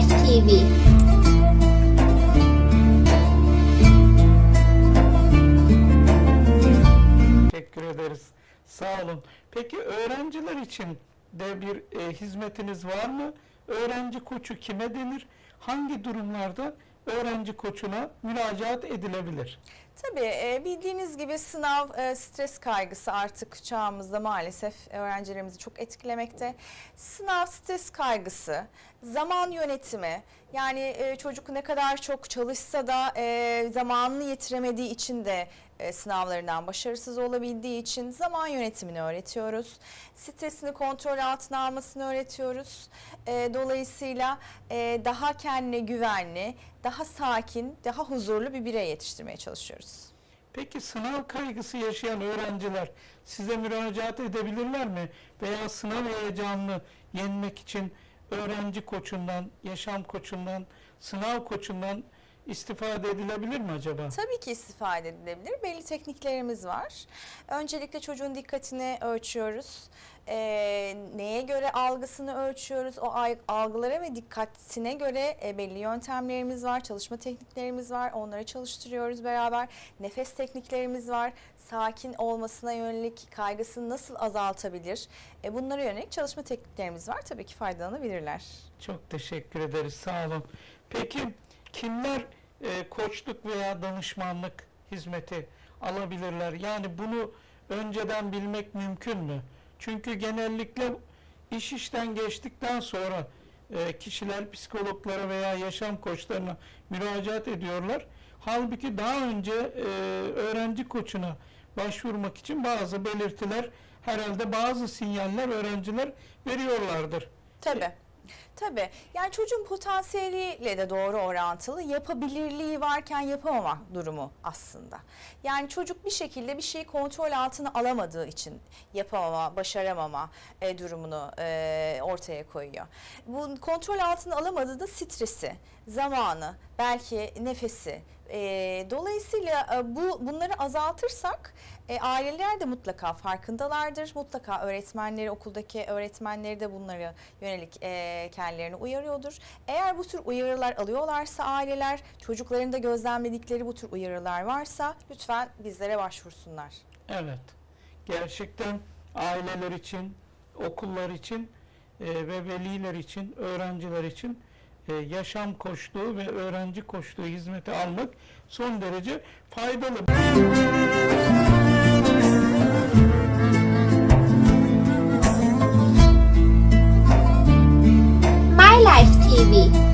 TV Teşekkür ederiz. Sağ olun. Peki öğrenciler için de bir e, hizmetiniz var mı? Öğrenci koçu kime denir? Hangi durumlarda öğrenci koçuna müracaat edilebilir? Tabii e, bildiğiniz gibi sınav e, stres kaygısı artık çağımızda maalesef öğrencilerimizi çok etkilemekte. Sınav stres kaygısı, zaman yönetimi yani e, çocuk ne kadar çok çalışsa da zamanını yetiremediği için de sınavlarından başarısız olabildiği için zaman yönetimini öğretiyoruz. Stresini kontrol altına almasını öğretiyoruz. Dolayısıyla daha kendine güvenli, daha sakin, daha huzurlu bir birey yetiştirmeye çalışıyoruz. Peki sınav kaygısı yaşayan öğrenciler size müracaat edebilirler mi? Veya sınav heyecanını yenmek için öğrenci koçundan, yaşam koçundan, sınav koçundan istifade edilebilir mi acaba? Tabii ki istifade edilebilir. Belli tekniklerimiz var. Öncelikle çocuğun dikkatini ölçüyoruz. Ee, neye göre algısını ölçüyoruz. O algılara ve dikkatine göre e, belli yöntemlerimiz var, çalışma tekniklerimiz var. Onları çalıştırıyoruz beraber. Nefes tekniklerimiz var. Sakin olmasına yönelik kaygısını nasıl azaltabilir? E, bunlara yönelik çalışma tekniklerimiz var. Tabii ki faydalanabilirler. Çok teşekkür ederiz. Sağ olun. Peki kimler e, koçluk veya danışmanlık hizmeti alabilirler? Yani bunu önceden bilmek mümkün mü? Çünkü genellikle iş işten geçtikten sonra e, kişiler psikologlara veya yaşam koçlarına müracaat ediyorlar. Halbuki daha önce e, öğrenci koçuna başvurmak için bazı belirtiler herhalde bazı sinyaller öğrenciler veriyorlardır. Tabii. Tabii. Yani çocuğun potansiyeliyle de doğru orantılı yapabilirliği varken yapamama durumu aslında. Yani çocuk bir şekilde bir şeyi kontrol altına alamadığı için yapamama, başaramama e, durumunu e, ortaya koyuyor. Bu kontrol altına alamadığı da stresi, zamanı, belki nefesi. E, dolayısıyla e, bu bunları azaltırsak e, aileler de mutlaka farkındalardır. Mutlaka öğretmenleri, okuldaki öğretmenleri de bunlara yönelik e, kendilerini uyarıyordur. Eğer bu tür uyarılar alıyorlarsa aileler, çocukların da gözlemledikleri bu tür uyarılar varsa lütfen bizlere başvursunlar. Evet. Gerçekten aileler için, okullar için e, ve veliler için, öğrenciler için e, yaşam koçluğu ve öğrenci koçluğu hizmeti almak son derece faydalı. My Life TV